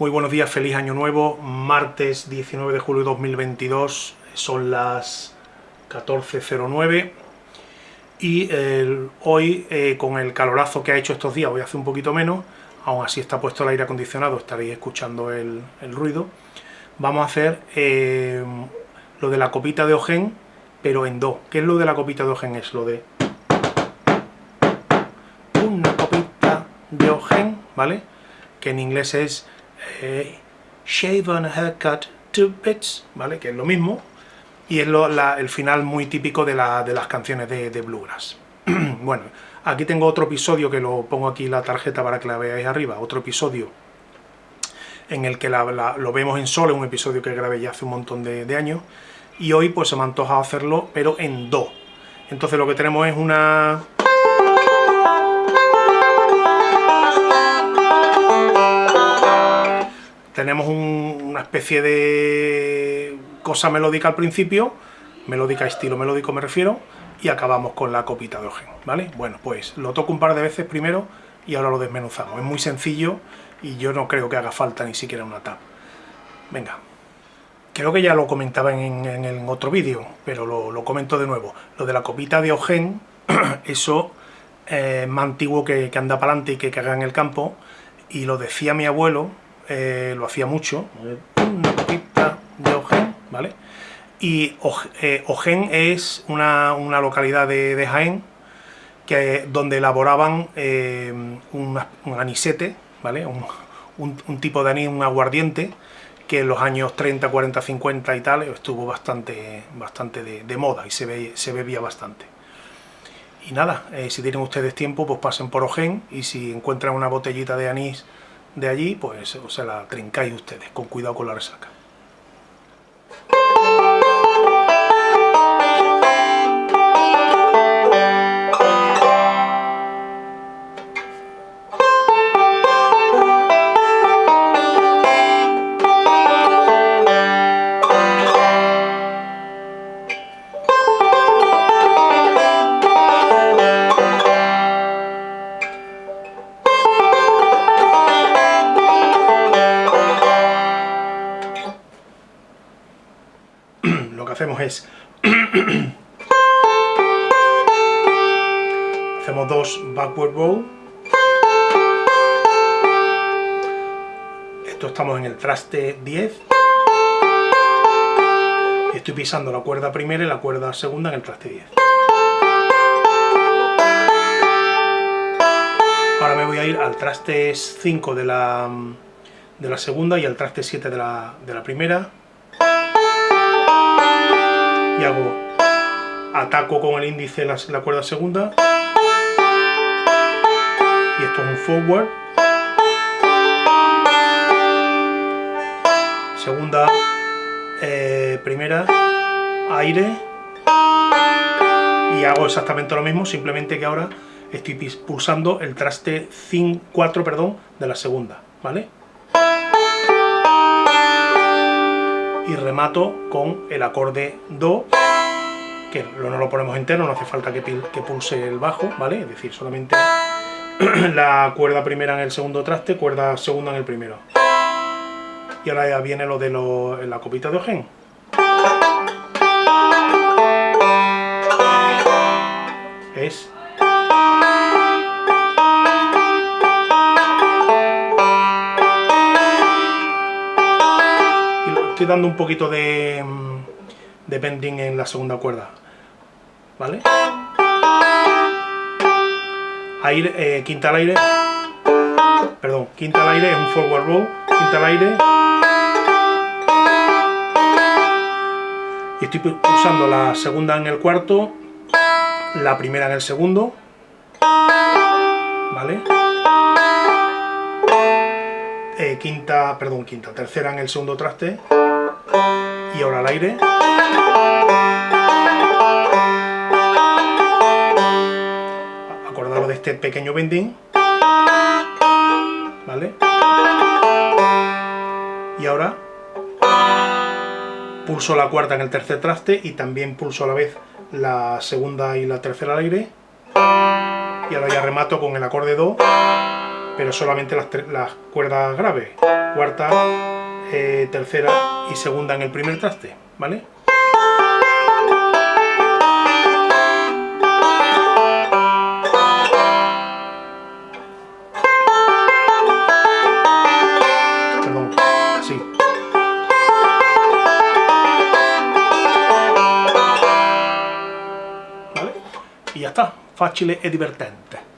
Muy buenos días, feliz año nuevo, martes 19 de julio de 2022, son las 14.09 y hoy eh, con el calorazo que ha hecho estos días, hoy hace un poquito menos, aún así está puesto el aire acondicionado, estaréis escuchando el, ruido, vamos a hacer eh, lo de la copita de ojen, pero en do. ¿Qué es lo de la copita de ojen? Es lo de una copita de ojen, ¿vale? Que en inglés es eh, shave and haircut two bits, ¿vale? Que es lo mismo, y es el final muy típico de, las canciones de, Bluegrass. bueno, aquí tengo otro episodio que lo pongo aquí la tarjeta para que la veáis arriba, otro episodio en el que lo vemos en sol, un episodio que grabé ya hace un montón de, años, y hoy pues se me ha hacerlo, pero en do. Entonces lo que tenemos es una tenemos una especie de cosa melódica al principio, melódica estilo melódico me refiero, y acabamos con la copita de ojen, ¿vale? Bueno, pues lo toco un par de veces primero y ahora lo desmenuzamos. Es muy sencillo y yo no creo que haga falta ni siquiera una tab. Venga. Creo que ya lo comentaba en, otro vídeo, pero lo, comento de nuevo. Lo de la copita de ojen, eso es más antiguo que, que anda para adelante y que caga en el campo, y lo decía mi abuelo, eh, lo hacía mucho, una copita de Ojen, ¿vale? Y eh, Ojen es una, localidad de, Jaén que, donde elaboraban eh, un, anisete, ¿vale? Un, tipo de anís, un aguardiente, que en los años 30, 40, 50 y tal estuvo bastante, bastante de, moda y se, se bebía bastante. Y nada, si tienen ustedes tiempo, pues pasen por Ojen y si encuentran una botellita de anís de allí, pues se la trincáis ustedes, con cuidado con la resaca. Hacemos es... hacemos dos backward roll. Esto estamos en el traste 10. estoy pisando la cuerda primera y la cuerda segunda en el traste 10. Ahora me voy a ir al traste 5 de la, de la segunda y al traste 7 de la, de la primera y hago ataco con el índice la, cuerda segunda. Y esto es un forward. Segunda eh, primera aire. Y hago exactamente lo mismo simplemente que ahora estoy pulsando el traste 4 perdón, de la segunda ¿vale? Remato con el acorde Do, que no lo ponemos entero, no hace falta que, pulse el bajo, ¿vale? Es decir, solamente la cuerda primera en el segundo traste, cuerda segunda en el primero. Y ahora ya viene lo de la copita de ojen. Es estoy dando un poquito de, de bending en la segunda cuerda, ¿vale? Aire, eh, quinta al aire, perdón, quinta al aire es un forward roll, quinta al aire, y estoy pulsando la segunda en el cuarto, la primera en el segundo, ¿vale? Eh, quinta, perdón, quinta, tercera en el segundo traste, y ahora al aire. Acordaros de este pequeño bending. ¿Vale? Y ahora pulso la cuarta en el tercer traste y también pulso a la vez la segunda y la tercera al aire. Y ahora ya remato con el acorde Do, pero solamente las, cuerdas graves. cuarta, eh, tercera y segunda en el primer traste, ¿vale? Y ya está, fácil e divertente.